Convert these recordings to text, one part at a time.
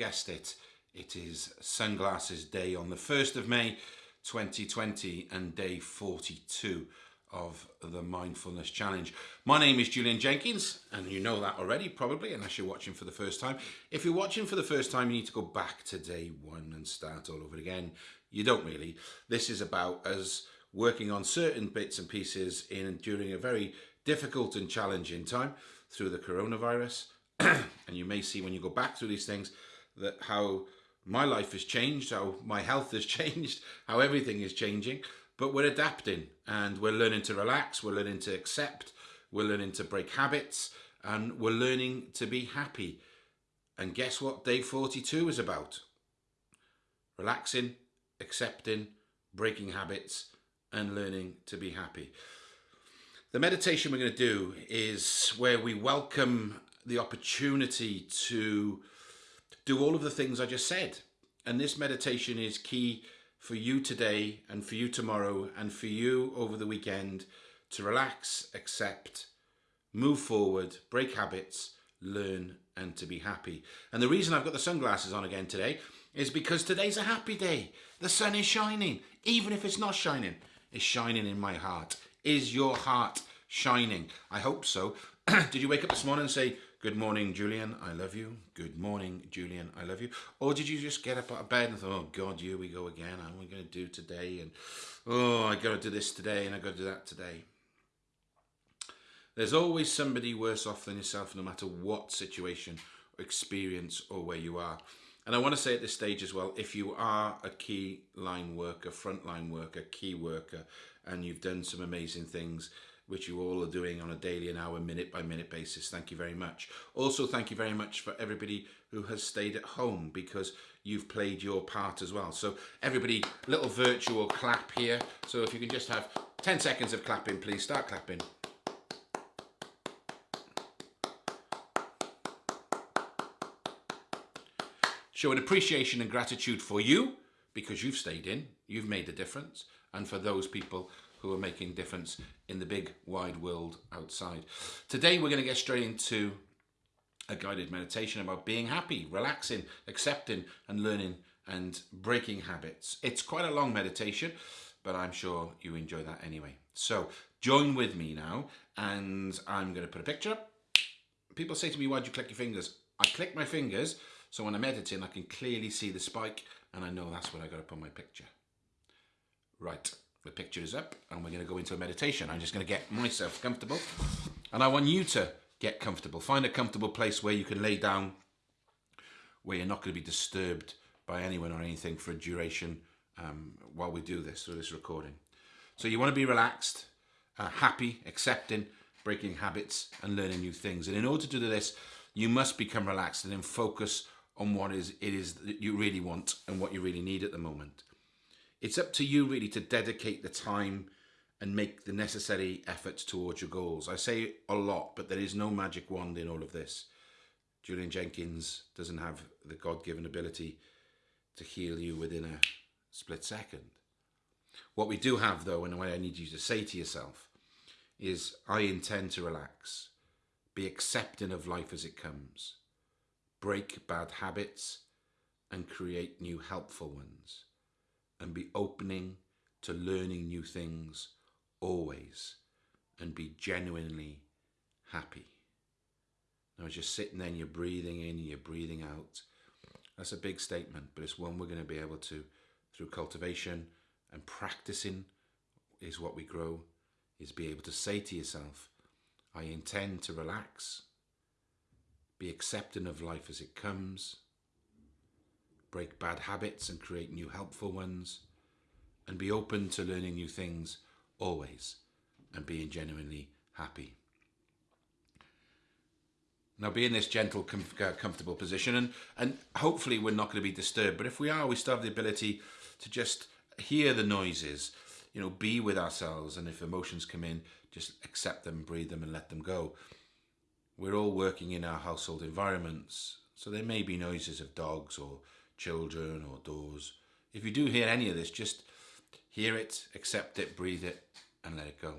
guessed it, it is Sunglasses Day on the 1st of May 2020 and day 42 of the Mindfulness Challenge. My name is Julian Jenkins, and you know that already probably, unless you're watching for the first time. If you're watching for the first time, you need to go back to day one and start all over again. You don't really. This is about us working on certain bits and pieces in during a very difficult and challenging time through the coronavirus. and you may see when you go back through these things that how my life has changed, how my health has changed, how everything is changing. But we're adapting and we're learning to relax, we're learning to accept, we're learning to break habits, and we're learning to be happy. And guess what day 42 is about? Relaxing, accepting, breaking habits, and learning to be happy. The meditation we're going to do is where we welcome the opportunity to do all of the things I just said. And this meditation is key for you today and for you tomorrow and for you over the weekend to relax, accept, move forward, break habits, learn and to be happy. And the reason I've got the sunglasses on again today is because today's a happy day. The sun is shining, even if it's not shining. It's shining in my heart. Is your heart shining? I hope so. Did you wake up this morning and say, Good morning, Julian, I love you. Good morning, Julian, I love you. Or did you just get up out of bed and thought, oh God, here we go again. How am I going to do today? And oh, I got to do this today and I got to do that today. There's always somebody worse off than yourself, no matter what situation experience or where you are. And I want to say at this stage as well, if you are a key line worker, frontline worker, key worker, and you've done some amazing things, which you all are doing on a daily and hour, minute by minute basis. Thank you very much. Also, thank you very much for everybody who has stayed at home because you've played your part as well. So everybody, little virtual clap here. So if you can just have 10 seconds of clapping, please start clapping. Show an appreciation and gratitude for you because you've stayed in, you've made a difference, and for those people who are making difference in the big wide world outside. Today we're going to get straight into a guided meditation about being happy, relaxing, accepting and learning and breaking habits. It's quite a long meditation, but I'm sure you enjoy that anyway. So join with me now and I'm going to put a picture up. People say to me, why'd you click your fingers? I click my fingers so when I'm editing I can clearly see the spike and I know that's what I got up on my picture. Right the picture is up and we're going to go into a meditation. I'm just going to get myself comfortable and I want you to get comfortable. Find a comfortable place where you can lay down, where you're not going to be disturbed by anyone or anything for a duration um, while we do this, through this recording. So you want to be relaxed, uh, happy, accepting, breaking habits and learning new things. And in order to do this, you must become relaxed and then focus on what is it is that you really want and what you really need at the moment. It's up to you really to dedicate the time and make the necessary efforts towards your goals. I say a lot, but there is no magic wand in all of this. Julian Jenkins doesn't have the God-given ability to heal you within a split second. What we do have though, and what I need you to say to yourself, is I intend to relax, be accepting of life as it comes, break bad habits and create new helpful ones and be opening to learning new things always and be genuinely happy. Now, as you're sitting there and you're breathing in and you're breathing out, that's a big statement, but it's one we're going to be able to, through cultivation and practicing, is what we grow, is be able to say to yourself, I intend to relax, be accepting of life as it comes, break bad habits and create new helpful ones, and be open to learning new things always and being genuinely happy. Now be in this gentle, com uh, comfortable position and, and hopefully we're not going to be disturbed. But if we are, we still have the ability to just hear the noises, you know, be with ourselves. And if emotions come in, just accept them, breathe them and let them go. We're all working in our household environments. So there may be noises of dogs or children or doors. If you do hear any of this, just hear it, accept it, breathe it, and let it go.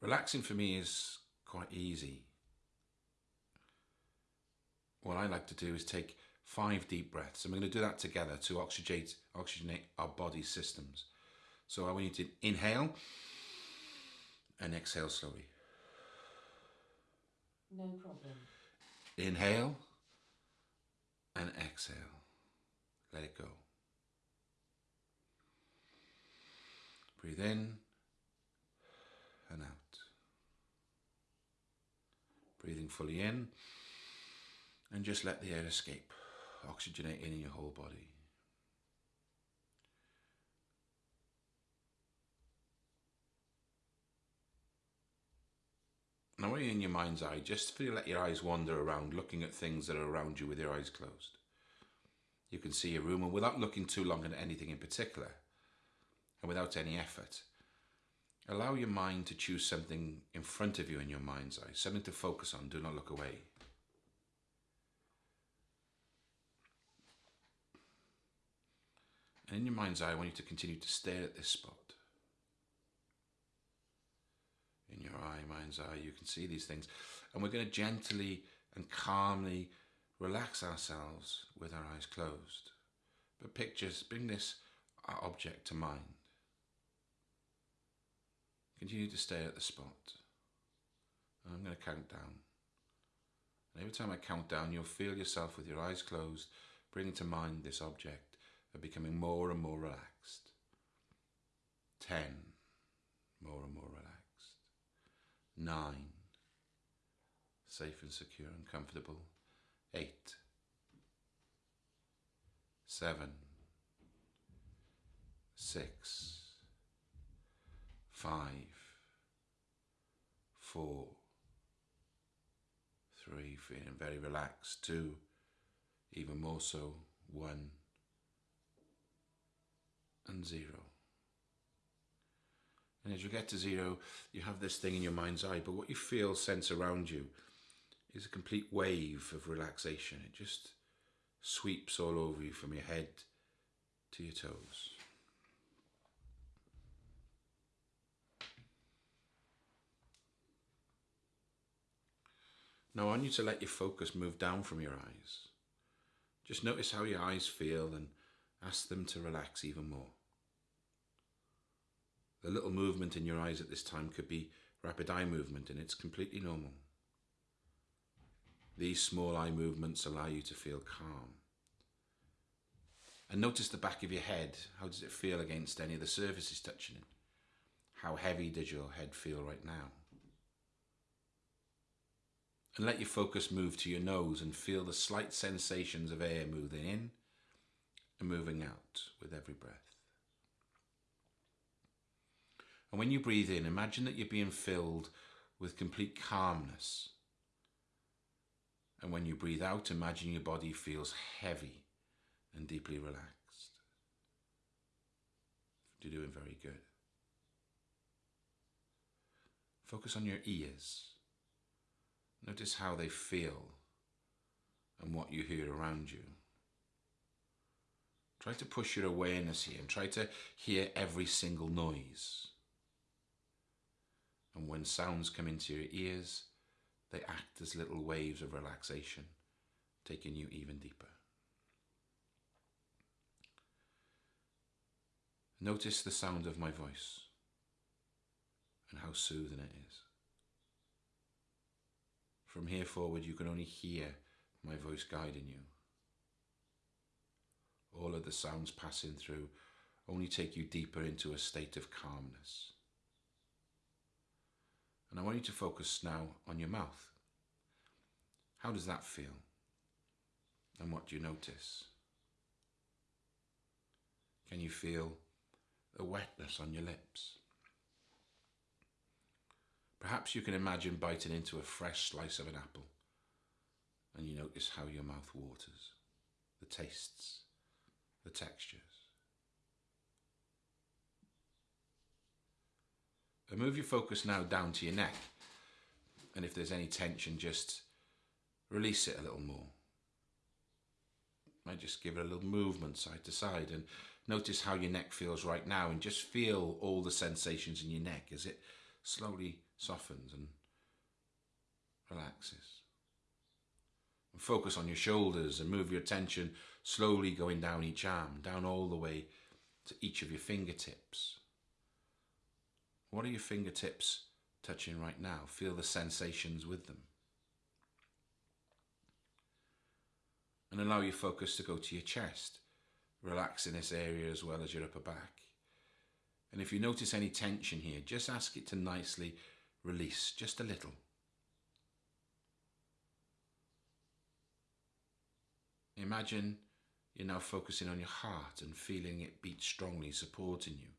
Relaxing for me is quite easy. What I like to do is take five deep breaths, and we're going to do that together to oxygenate, oxygenate our body systems. So I want you to inhale and exhale slowly. No problem. Inhale and exhale. Let it go. Breathe in and out. Breathing fully in and just let the air escape, oxygenating in your whole body. Now, when you're in your mind's eye, just feel let your eyes wander around, looking at things that are around you with your eyes closed. You can see a room, and without looking too long at anything in particular, and without any effort, allow your mind to choose something in front of you in your mind's eye, something to focus on. Do not look away. And in your mind's eye, I want you to continue to stare at this spot. In your eye, mind's eye, you can see these things. And we're going to gently and calmly relax ourselves with our eyes closed. But pictures, bring this uh, object to mind. Continue to stay at the spot. And I'm going to count down. And every time I count down, you'll feel yourself with your eyes closed, bringing to mind this object are becoming more and more relaxed. Ten, more and more relaxed. Nine, safe and secure and comfortable. Eight, seven, six, five, four, three, feeling very relaxed. Two, even more so. One, and zero. And as you get to zero, you have this thing in your mind's eye, but what you feel, sense around you is a complete wave of relaxation. It just sweeps all over you from your head to your toes. Now, I want you to let your focus move down from your eyes. Just notice how your eyes feel and ask them to relax even more. The little movement in your eyes at this time could be rapid eye movement, and it's completely normal. These small eye movements allow you to feel calm. And notice the back of your head. How does it feel against any of the surfaces touching it? How heavy does your head feel right now? And let your focus move to your nose and feel the slight sensations of air moving in and moving out with every breath. And when you breathe in, imagine that you're being filled with complete calmness. And when you breathe out, imagine your body feels heavy and deeply relaxed. You're doing very good. Focus on your ears. Notice how they feel and what you hear around you. Try to push your awareness here and try to hear every single noise. And when sounds come into your ears, they act as little waves of relaxation, taking you even deeper. Notice the sound of my voice and how soothing it is. From here forward, you can only hear my voice guiding you. All of the sounds passing through only take you deeper into a state of calmness. And I want you to focus now on your mouth. How does that feel? And what do you notice? Can you feel a wetness on your lips? Perhaps you can imagine biting into a fresh slice of an apple and you notice how your mouth waters, the tastes, the textures. And move your focus now down to your neck. And if there's any tension, just release it a little more. Might just give it a little movement side to side and notice how your neck feels right now and just feel all the sensations in your neck as it slowly softens and relaxes. And focus on your shoulders and move your attention slowly going down each arm, down all the way to each of your fingertips. What are your fingertips touching right now? Feel the sensations with them. And allow your focus to go to your chest, Relax in this area as well as your upper back. And if you notice any tension here, just ask it to nicely release, just a little. Imagine you're now focusing on your heart and feeling it beat strongly, supporting you.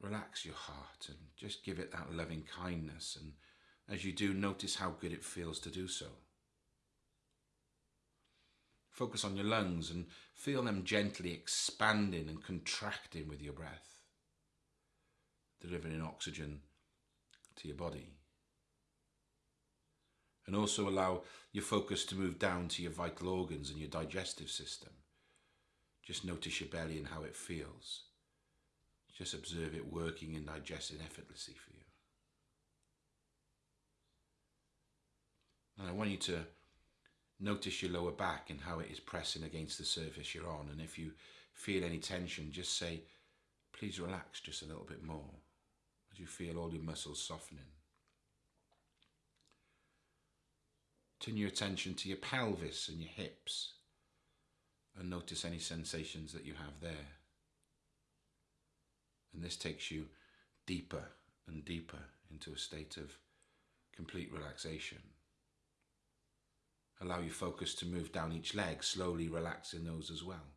Relax your heart and just give it that loving kindness. And as you do, notice how good it feels to do so. Focus on your lungs and feel them gently expanding and contracting with your breath, delivering oxygen to your body. And also allow your focus to move down to your vital organs and your digestive system. Just notice your belly and how it feels. Just observe it working and digesting effortlessly for you. And I want you to Notice your lower back and how it is pressing against the surface you're on. And if you feel any tension, just say, please relax just a little bit more as you feel all your muscles softening. Turn your attention to your pelvis and your hips and notice any sensations that you have there. And this takes you deeper and deeper into a state of complete relaxation. Allow your focus to move down each leg, slowly relaxing those as well.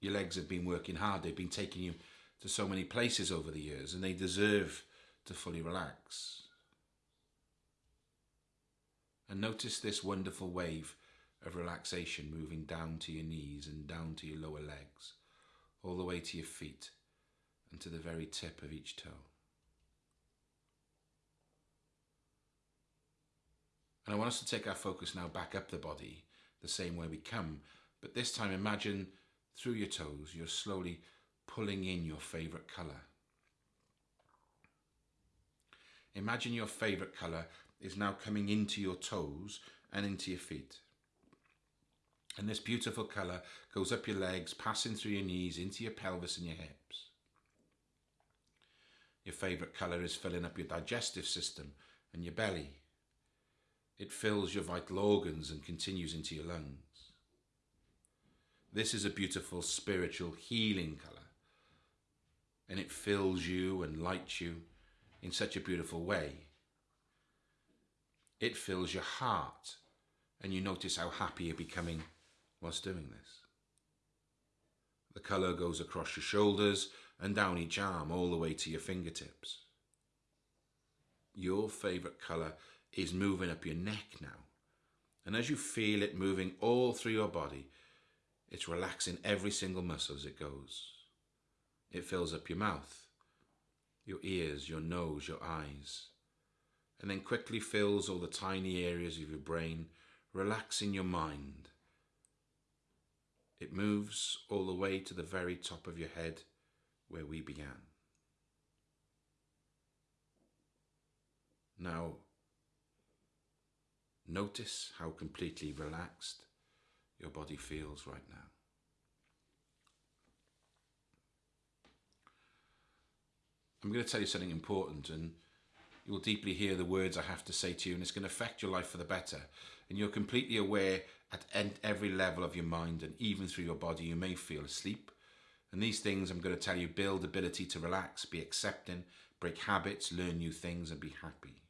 Your legs have been working hard, they've been taking you to so many places over the years, and they deserve to fully relax. And notice this wonderful wave of relaxation moving down to your knees and down to your lower legs, all the way to your feet and to the very tip of each toe. And I want us to take our focus now back up the body, the same way we come. But this time, imagine through your toes, you're slowly pulling in your favorite color. Imagine your favorite color is now coming into your toes and into your feet. And this beautiful color goes up your legs, passing through your knees, into your pelvis and your hips. Your favorite color is filling up your digestive system and your belly it fills your vital organs and continues into your lungs. This is a beautiful spiritual healing colour. And it fills you and lights you in such a beautiful way. It fills your heart and you notice how happy you're becoming whilst doing this. The colour goes across your shoulders and down each arm all the way to your fingertips. Your favourite colour is moving up your neck now. And as you feel it moving all through your body, it's relaxing every single muscle as it goes. It fills up your mouth, your ears, your nose, your eyes, and then quickly fills all the tiny areas of your brain, relaxing your mind. It moves all the way to the very top of your head where we began. Now, Notice how completely relaxed your body feels right now. I'm going to tell you something important and you will deeply hear the words I have to say to you and it's going to affect your life for the better. And you're completely aware at every level of your mind and even through your body you may feel asleep. And these things I'm going to tell you build ability to relax, be accepting, break habits, learn new things and be happy.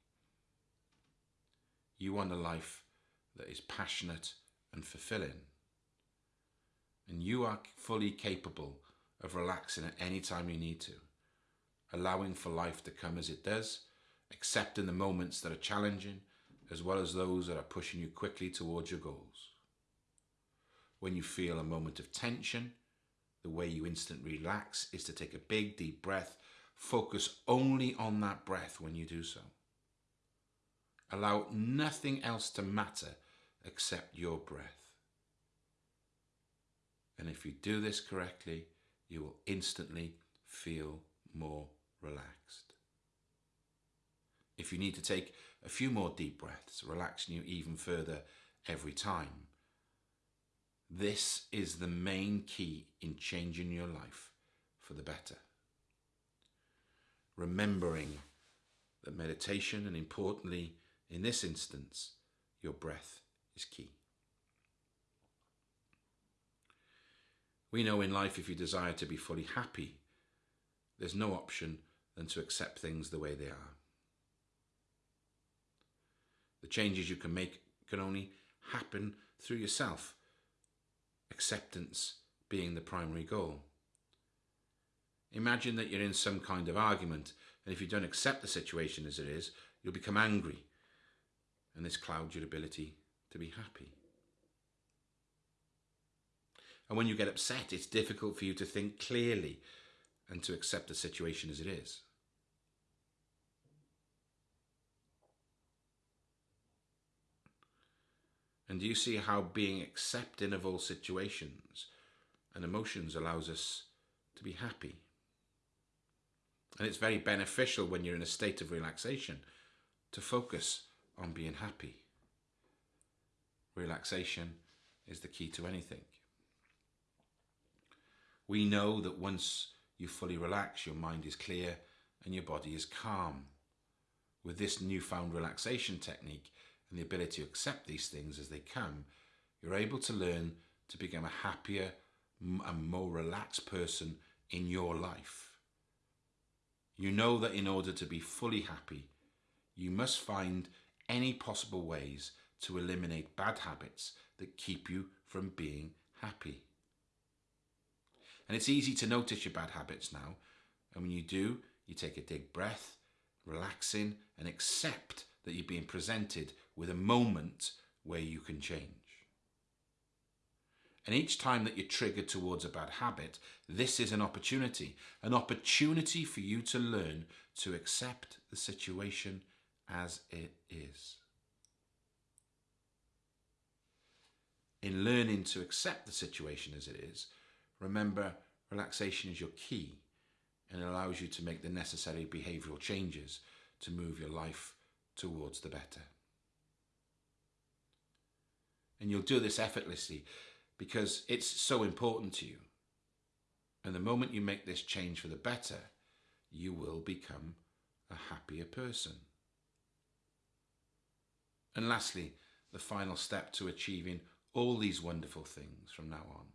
You want a life that is passionate and fulfilling. And you are fully capable of relaxing at any time you need to, allowing for life to come as it does, accepting the moments that are challenging, as well as those that are pushing you quickly towards your goals. When you feel a moment of tension, the way you instantly relax is to take a big deep breath, focus only on that breath when you do so. Allow nothing else to matter except your breath. And if you do this correctly, you will instantly feel more relaxed. If you need to take a few more deep breaths, relaxing you even further every time, this is the main key in changing your life for the better. Remembering that meditation, and importantly, in this instance, your breath is key. We know in life if you desire to be fully happy, there's no option than to accept things the way they are. The changes you can make can only happen through yourself, acceptance being the primary goal. Imagine that you're in some kind of argument, and if you don't accept the situation as it is, you'll become angry, and this clouds your ability to be happy. And when you get upset, it's difficult for you to think clearly and to accept the situation as it is. And do you see how being accepting of all situations and emotions allows us to be happy? And it's very beneficial when you're in a state of relaxation to focus on being happy. Relaxation is the key to anything. We know that once you fully relax, your mind is clear and your body is calm. With this newfound relaxation technique and the ability to accept these things as they come, you're able to learn to become a happier and more relaxed person in your life. You know that in order to be fully happy, you must find any possible ways to eliminate bad habits that keep you from being happy. And it's easy to notice your bad habits now. And when you do, you take a deep breath, relax in and accept that you're being presented with a moment where you can change. And each time that you're triggered towards a bad habit, this is an opportunity, an opportunity for you to learn to accept the situation as it is. In learning to accept the situation as it is, remember relaxation is your key and it allows you to make the necessary behavioral changes to move your life towards the better. And you'll do this effortlessly because it's so important to you. And the moment you make this change for the better, you will become a happier person. And lastly, the final step to achieving all these wonderful things from now on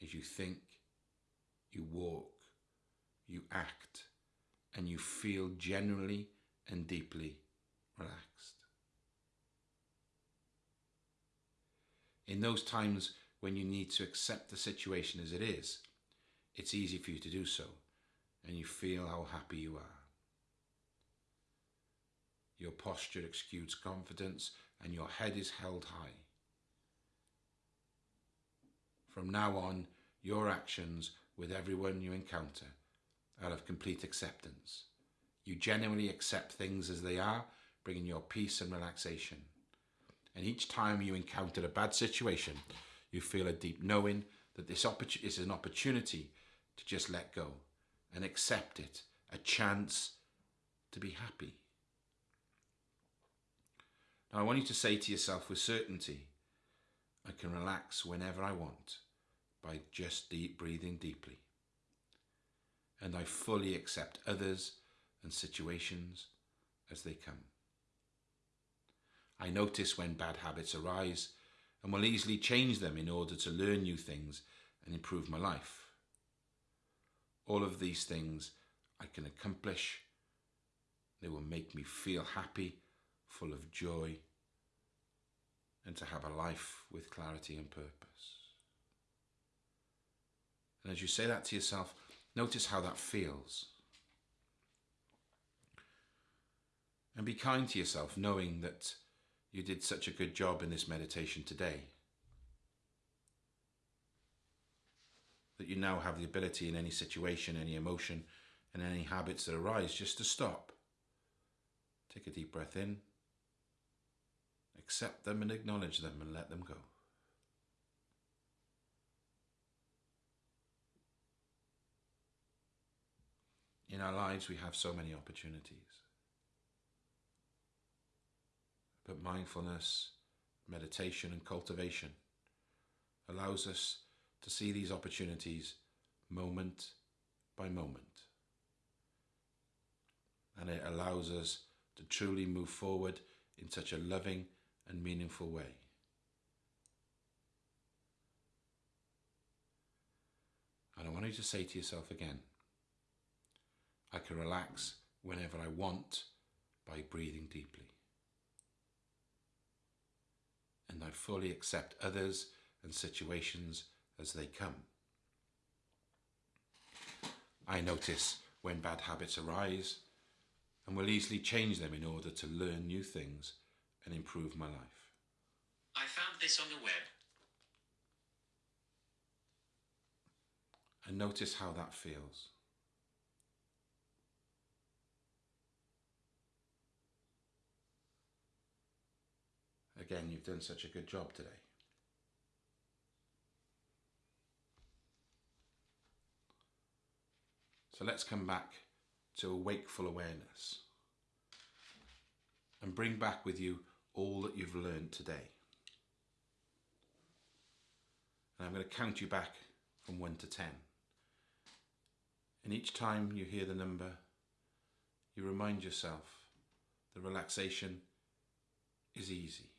is you think, you walk, you act, and you feel generally and deeply relaxed. In those times when you need to accept the situation as it is, it's easy for you to do so, and you feel how happy you are. Your posture exudes confidence, and your head is held high. From now on, your actions with everyone you encounter are of complete acceptance. You genuinely accept things as they are, bringing your peace and relaxation. And each time you encounter a bad situation, you feel a deep knowing that this is an opportunity to just let go and accept it, a chance to be happy. Now, I want you to say to yourself with certainty, I can relax whenever I want by just deep breathing deeply. And I fully accept others and situations as they come. I notice when bad habits arise and will easily change them in order to learn new things and improve my life. All of these things I can accomplish. They will make me feel happy, full of joy, and to have a life with clarity and purpose. And as you say that to yourself, notice how that feels. And be kind to yourself, knowing that you did such a good job in this meditation today. That you now have the ability in any situation, any emotion, and any habits that arise just to stop. Take a deep breath in, accept them and acknowledge them and let them go. In our lives, we have so many opportunities. But mindfulness, meditation, and cultivation allows us to see these opportunities moment by moment. And it allows us to truly move forward in such a loving and meaningful way. And I want you to say to yourself again, I can relax whenever I want by breathing deeply. And I fully accept others and situations as they come. I notice when bad habits arise and will easily change them in order to learn new things and improve my life. I found this on the web. And notice how that feels. Again, you've done such a good job today. So let's come back to a wakeful awareness and bring back with you all that you've learned today. And I'm going to count you back from 1 to 10. And each time you hear the number, you remind yourself the relaxation is easy.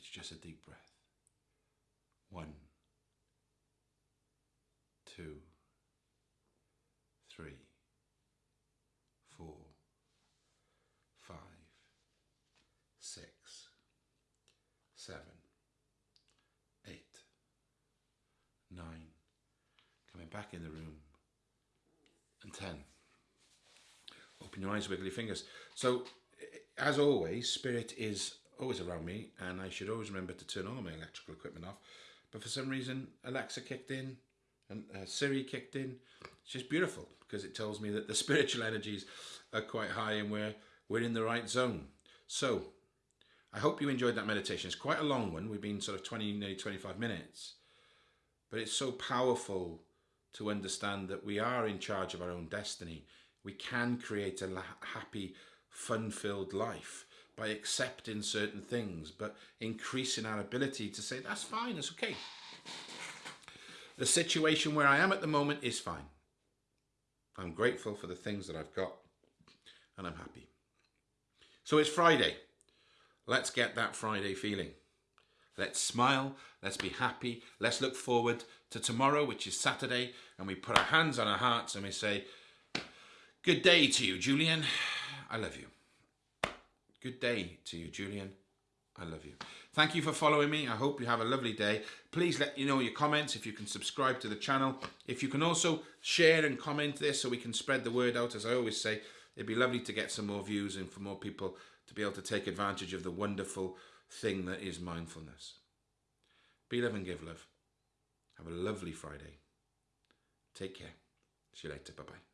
It's just a deep breath. One, two, three, four, five, six, seven, eight, nine, coming back in the room, and ten. Open your eyes, wiggle your fingers. So, as always, spirit is always around me, and I should always remember to turn all my electrical equipment off. But for some reason, Alexa kicked in, and uh, Siri kicked in. It's just beautiful because it tells me that the spiritual energies are quite high and we're we're in the right zone. So, I hope you enjoyed that meditation. It's quite a long one. We've been sort of 20, nearly 25 minutes. But it's so powerful to understand that we are in charge of our own destiny. We can create a happy, fun-filled life by accepting certain things, but increasing our ability to say, that's fine, it's okay. The situation where I am at the moment is fine. I'm grateful for the things that I've got and I'm happy. So it's Friday. Let's get that Friday feeling. Let's smile, let's be happy, let's look forward to tomorrow, which is Saturday, and we put our hands on our hearts and we say, Good day to you, Julian. I love you. Good day to you, Julian. I love you. Thank you for following me. I hope you have a lovely day. Please let you know your comments if you can subscribe to the channel. If you can also share and comment this so we can spread the word out, as I always say, it'd be lovely to get some more views and for more people to be able to take advantage of the wonderful thing that is mindfulness. Be love and give love. Have a lovely Friday. Take care. See you later. Bye-bye.